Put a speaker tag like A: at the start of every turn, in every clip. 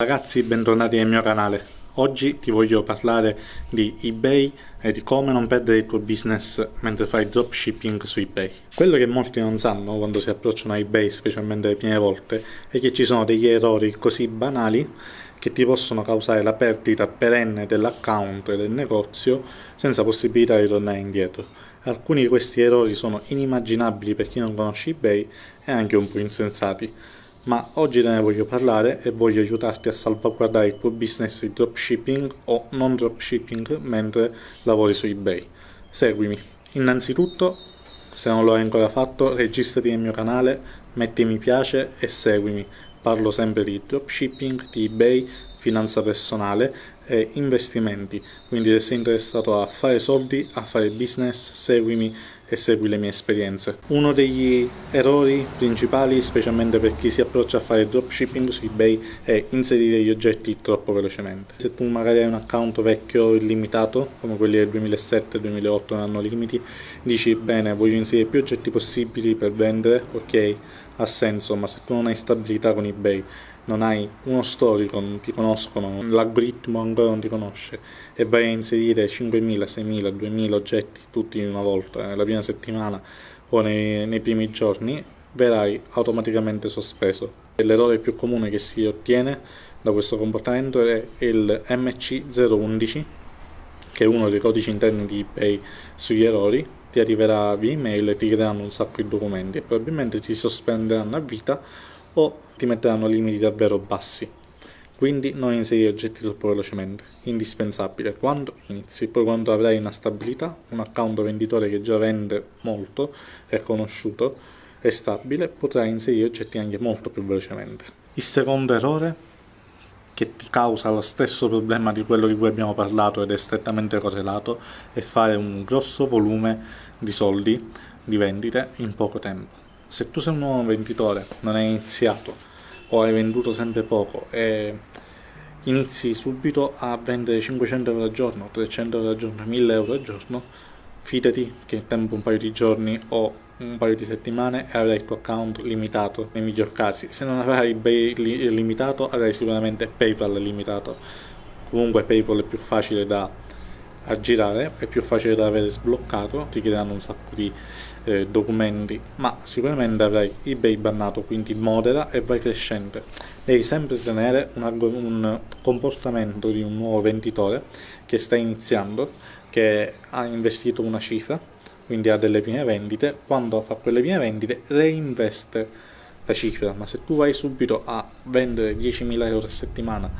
A: Ragazzi bentornati nel mio canale, oggi ti voglio parlare di eBay e di come non perdere il tuo business mentre fai dropshipping su eBay. Quello che molti non sanno quando si approcciano a eBay, specialmente le prime volte, è che ci sono degli errori così banali che ti possono causare la perdita perenne dell'account e del negozio senza possibilità di tornare indietro. Alcuni di questi errori sono inimmaginabili per chi non conosce eBay e anche un po' insensati ma oggi te ne voglio parlare e voglio aiutarti a salvaguardare il tuo business di dropshipping o non dropshipping mentre lavori su eBay. Seguimi. Innanzitutto, se non lo hai ancora fatto, registrati nel mio canale, metti mi piace e seguimi. Parlo sempre di dropshipping, di eBay, finanza personale e investimenti. Quindi se sei interessato a fare soldi, a fare business, seguimi e segui le mie esperienze. Uno degli errori principali, specialmente per chi si approccia a fare dropshipping su eBay, è inserire gli oggetti troppo velocemente. Se tu magari hai un account vecchio illimitato, come quelli del 2007-2008 non hanno limiti, dici bene voglio inserire più oggetti possibili per vendere, ok, ha senso, ma se tu non hai stabilità con eBay, non hai uno storico, non ti conoscono, l'algoritmo ancora non ti conosce e vai a inserire 5.000, 6.000, 2.000 oggetti tutti in una volta nella prima settimana o nei, nei primi giorni, verrai automaticamente sospeso. L'errore più comune che si ottiene da questo comportamento è il MC011, che è uno dei codici interni di eBay sugli errori, ti arriverà via email e ti creeranno un sacco di documenti e probabilmente ti sospenderanno a vita o ti metteranno limiti davvero bassi. Quindi non inserire oggetti troppo velocemente, indispensabile quando inizi, poi quando avrai una stabilità, un account venditore che già vende molto, è conosciuto, è stabile, potrai inserire oggetti anche molto più velocemente. Il secondo errore che ti causa lo stesso problema di quello di cui abbiamo parlato ed è strettamente correlato è fare un grosso volume di soldi di vendite in poco tempo se tu sei un nuovo venditore, non hai iniziato o hai venduto sempre poco e inizi subito a vendere 500 euro al giorno, 300 euro al giorno, 1000 euro al giorno, fidati che in tempo un paio di giorni o un paio di settimane e avrai il tuo account limitato nei miglior casi. Se non avrai eBay limitato avrai sicuramente PayPal limitato. Comunque PayPal è più facile da aggirare, è più facile da avere sbloccato, ti chiederanno un sacco di eh, documenti, ma sicuramente avrai eBay bannato, quindi modera e vai crescente. Devi sempre tenere un, un comportamento di un nuovo venditore che sta iniziando, che ha investito una cifra, quindi ha delle prime vendite, quando fa quelle prime vendite reinveste la cifra, ma se tu vai subito a vendere 10.000 euro a settimana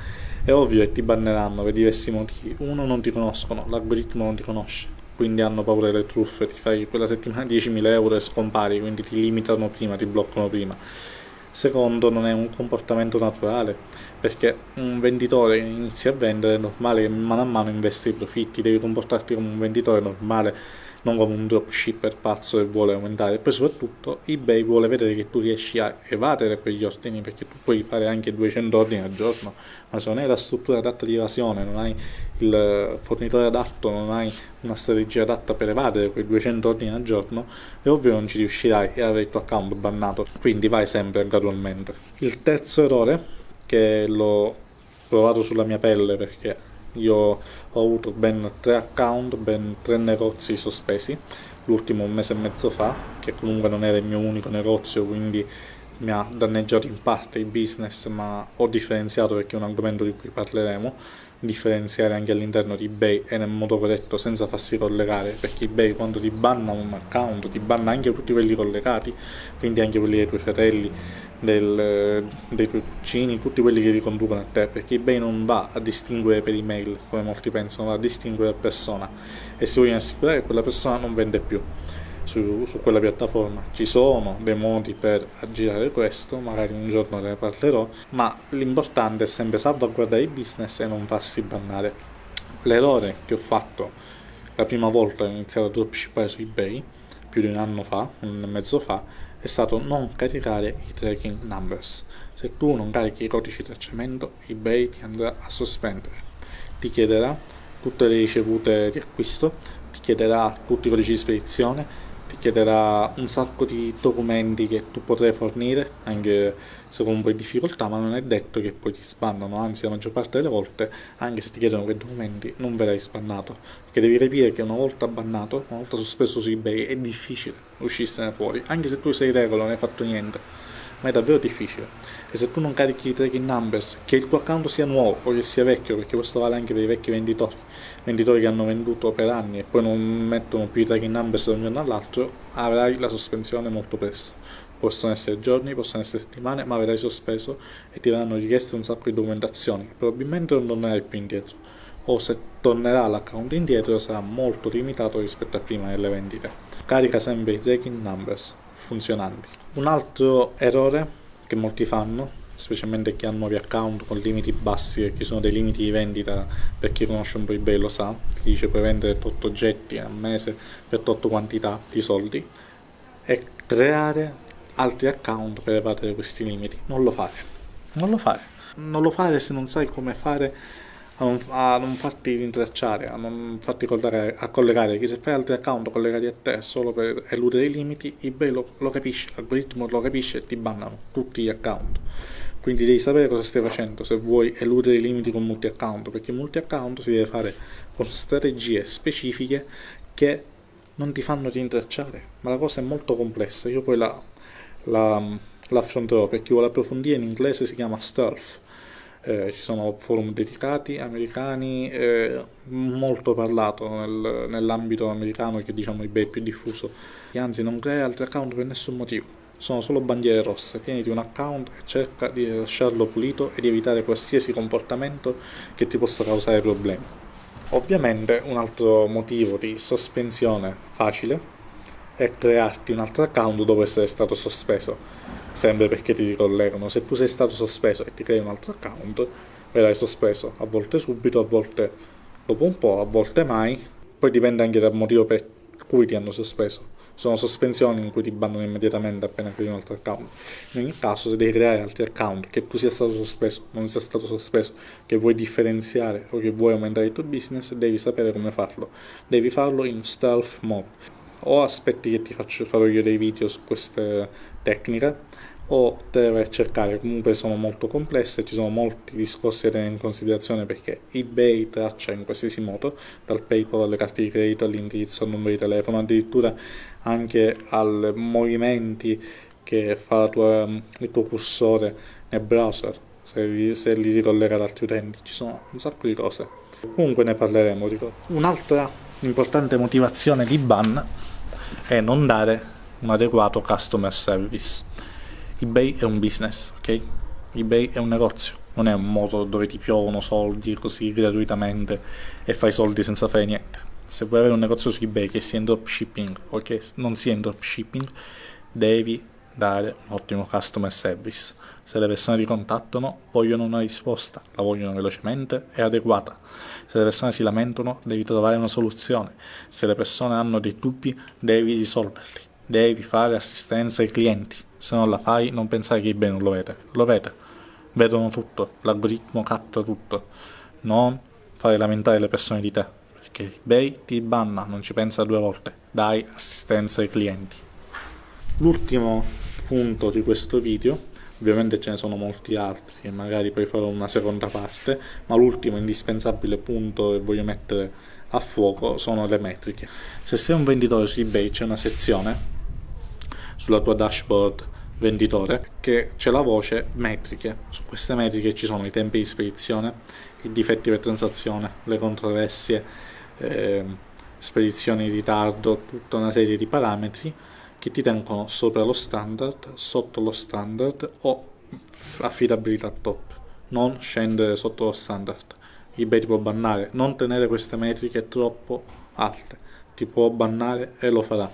A: è ovvio che ti banneranno per diversi motivi. Uno, non ti conoscono, l'algoritmo non ti conosce quindi hanno paura delle truffe, ti fai quella settimana 10.000 euro e scompari, quindi ti limitano prima, ti bloccano prima. Secondo, non è un comportamento naturale, perché un venditore inizia a vendere è normale che mano a mano investi i profitti, devi comportarti come un venditore normale non come un dropshipper pazzo che vuole aumentare. E poi soprattutto ebay vuole vedere che tu riesci a evadere quegli ordini perché tu puoi fare anche 200 ordini al giorno ma se non hai la struttura adatta di evasione non hai il fornitore adatto non hai una strategia adatta per evadere quei 200 ordini al giorno è ovvio non ci riuscirai e avrai il tuo account bannato. Quindi vai sempre gradualmente. Il terzo errore che l'ho provato sulla mia pelle perché io ho avuto ben tre account, ben tre negozi sospesi, l'ultimo un mese e mezzo fa, che comunque non era il mio unico negozio, quindi mi ha danneggiato in parte il business, ma ho differenziato perché è un argomento di cui parleremo, differenziare anche all'interno di eBay e nel modo corretto senza farsi collegare, perché eBay quando ti banna un account ti banna anche tutti quelli collegati, quindi anche quelli dei tuoi fratelli, del, dei tuoi cugini, tutti quelli che riconducono a te, perché eBay non va a distinguere per email, come molti pensano, va a distinguere per persona. E si vogliono assicurare che quella persona non vende più su, su, quella piattaforma. Ci sono dei modi per aggirare questo, magari un giorno ne parlerò, ma l'importante è sempre salvaguardare il business e non farsi bannare. L'errore che ho fatto la prima volta che ho iniziato a dropshippare su eBay, più di un anno fa, un anno e mezzo fa, è stato non caricare i tracking numbers. Se tu non carichi i codici di tracciamento, eBay ti andrà a sospendere. Ti chiederà tutte le ricevute di acquisto, ti chiederà tutti i codici di spedizione ti chiederà un sacco di documenti che tu potrai fornire, anche se con un po' di difficoltà, ma non è detto che poi ti spannano, anzi la maggior parte delle volte, anche se ti chiedono quei documenti, non verrai spannato, perché devi capire che una volta bannato, una volta sospeso su eBay, è difficile uscirsene fuori, anche se tu sei regolo, non hai fatto niente ma è davvero difficile. E se tu non carichi i tracking numbers, che il tuo account sia nuovo o che sia vecchio, perché questo vale anche per i vecchi venditori, venditori che hanno venduto per anni e poi non mettono più i tracking numbers da un giorno all'altro, avrai la sospensione molto presto. Possono essere giorni, possono essere settimane, ma avrai sospeso e ti verranno richieste un sacco di documentazioni. Probabilmente non tornerai più indietro. O se tornerà l'account indietro sarà molto limitato rispetto a prima delle vendite. Carica sempre i tracking numbers funzionanti. Un altro errore che molti fanno, specialmente chi ha nuovi account con limiti bassi e ci sono dei limiti di vendita per chi conosce un po' eBay lo sa, ti dice puoi vendere 8 oggetti al mese per 8 quantità di soldi, è creare altri account per evadere questi limiti. Non lo fare. Non lo fare. Non lo fare se non sai come fare a non, a non farti rintracciare, a non farti collegare, a collegare, che se fai altri account collegati a te solo per eludere i limiti, eBay lo, lo capisce, l'algoritmo lo capisce e ti bannano tutti gli account. Quindi devi sapere cosa stai facendo se vuoi eludere i limiti con multi account, perché multi account si deve fare con strategie specifiche che non ti fanno rintracciare, ma la cosa è molto complessa, io poi la, la, l'affronterò, per chi vuole approfondire in inglese si chiama stealth, eh, ci sono forum dedicati americani, eh, molto parlato nel, nell'ambito americano che diciamo eBay è più diffuso, e anzi non crea altri account per nessun motivo, sono solo bandiere rosse, tieniti un account e cerca di lasciarlo pulito e di evitare qualsiasi comportamento che ti possa causare problemi. Ovviamente un altro motivo di sospensione facile è crearti un altro account dopo essere stato sospeso sempre perché ti ricollegano. Se tu sei stato sospeso e ti crei un altro account, verrai sospeso a volte subito, a volte dopo un po', a volte mai. Poi dipende anche dal motivo per cui ti hanno sospeso. Sono sospensioni in cui ti bannano immediatamente appena crei un altro account. In ogni caso, se devi creare altri account, che tu sia stato sospeso, non sia stato sospeso, che vuoi differenziare o che vuoi aumentare il tuo business, devi sapere come farlo. Devi farlo in stealth mode. O aspetti che ti faccio, farò io dei video su queste tecniche, o deve cercare, comunque sono molto complesse, ci sono molti discorsi da tenere in considerazione perché eBay traccia in qualsiasi modo, dal PayPal alle carte di credito all'indirizzo, al numero di telefono, addirittura anche ai movimenti che fa tua, il tuo cursore nel browser, se li, se li ricollega ad altri utenti, ci sono un sacco di cose. Comunque ne parleremo. Dico. Un'altra importante motivazione di ban è non dare un adeguato customer service eBay è un business, ok? eBay è un negozio, non è un modo dove ti piovono soldi così gratuitamente e fai soldi senza fare niente. Se vuoi avere un negozio su eBay che sia in dropshipping o che non sia in dropshipping, devi dare un ottimo customer service. Se le persone ti contattano, vogliono una risposta, la vogliono velocemente e adeguata. Se le persone si lamentano, devi trovare una soluzione. Se le persone hanno dei dubbi, devi risolverli. Devi fare assistenza ai clienti se non la fai non pensare che eBay non lo vede, lo vede, vedono tutto, l'algoritmo capta tutto, non fare lamentare le persone di te, perché eBay ti banna, non ci pensa due volte, dai assistenza ai clienti. L'ultimo punto di questo video, ovviamente ce ne sono molti altri e magari poi farò una seconda parte, ma l'ultimo indispensabile punto che voglio mettere a fuoco sono le metriche. Se sei un venditore su eBay c'è una sezione sulla tua dashboard venditore che c'è la voce metriche. Su queste metriche ci sono i tempi di spedizione, i difetti per transazione, le controversie, eh, spedizioni in ritardo, tutta una serie di parametri che ti tengono sopra lo standard, sotto lo standard o affidabilità top. Non scendere sotto lo standard. eBay ti può bannare, non tenere queste metriche troppo alte, ti può bannare e lo farà.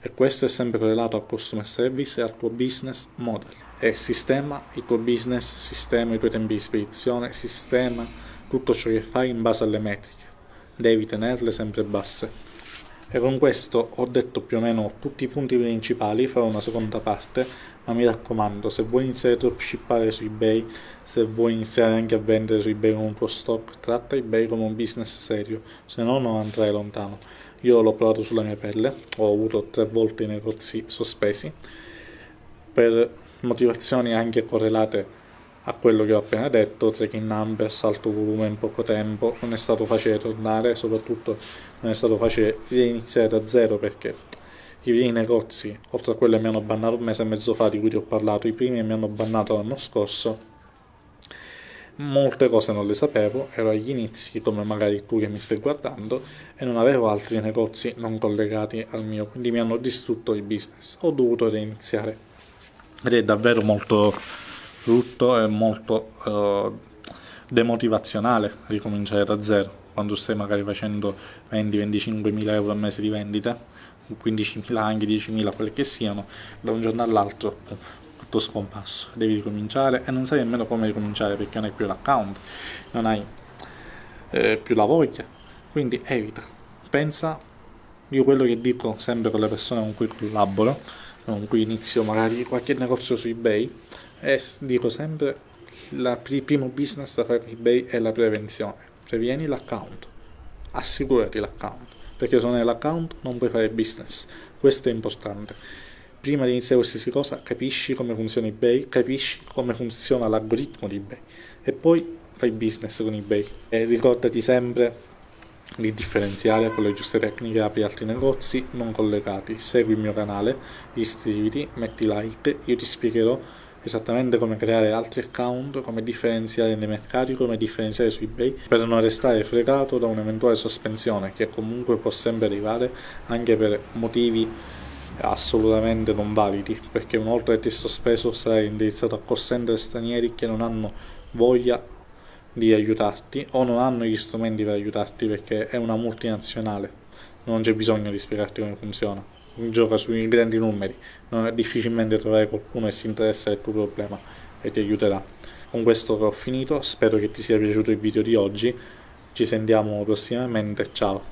A: E questo è sempre correlato al customer service e al tuo business model. E sistema il tuo business, sistema i tuoi tempi di spedizione, sistema tutto ciò che fai in base alle metriche. Devi tenerle sempre basse e con questo ho detto più o meno tutti i punti principali, farò una seconda parte, ma mi raccomando, se vuoi iniziare a dropshippare su eBay, se vuoi iniziare anche a vendere su eBay con un tuo stock, tratta eBay come un business serio, se no non andrai lontano. io l'ho provato sulla mia pelle, ho avuto tre volte i negozi sospesi per motivazioni anche correlate a quello che ho appena detto, trekking numbers, alto volume in poco tempo, non è stato facile tornare, soprattutto non è stato facile iniziare da zero perché i primi negozi, oltre a quelli che mi hanno bannato un mese e mezzo fa di cui ti ho parlato, i primi che mi hanno bannato l'anno scorso, molte cose non le sapevo, ero agli inizi come magari tu che mi stai guardando e non avevo altri negozi non collegati al mio, quindi mi hanno distrutto il business, ho dovuto reiniziare ed è davvero molto brutto e molto uh, demotivazionale ricominciare da zero quando stai magari facendo 20-25 mila euro al mese di vendita 15.000 anche 10.000 quelle che siano da un giorno all'altro tutto scomparso. Devi ricominciare e non sai nemmeno come ricominciare perché non hai più l'account non hai eh, più la voglia. Quindi evita. Pensa io quello che dico sempre con le persone con cui collaboro con cui inizio magari qualche negozio su ebay e dico sempre il primo business da fare ebay è la prevenzione previeni l'account. Assicurati l'account perché se non hai l'account non puoi fare business. Questo è importante. Prima di iniziare qualsiasi cosa capisci come funziona ebay capisci come funziona l'algoritmo di ebay e poi fai business con ebay. E ricordati sempre di differenziare con le giuste tecniche apri altri negozi non collegati. Segui il mio canale iscriviti metti like io ti spiegherò esattamente come creare altri account, come differenziare nei mercati, come differenziare su eBay per non restare fregato da un'eventuale sospensione che comunque può sempre arrivare anche per motivi assolutamente non validi perché una volta che ti è sospeso sarai indirizzato a call stranieri che non hanno voglia di aiutarti o non hanno gli strumenti per aiutarti perché è una multinazionale non c'è bisogno di spiegarti come funziona gioca sui grandi numeri, non è difficilmente trovare qualcuno che si interessa del tuo problema e ti aiuterà. Con questo ho finito, spero che ti sia piaciuto il video di oggi, ci sentiamo prossimamente, ciao!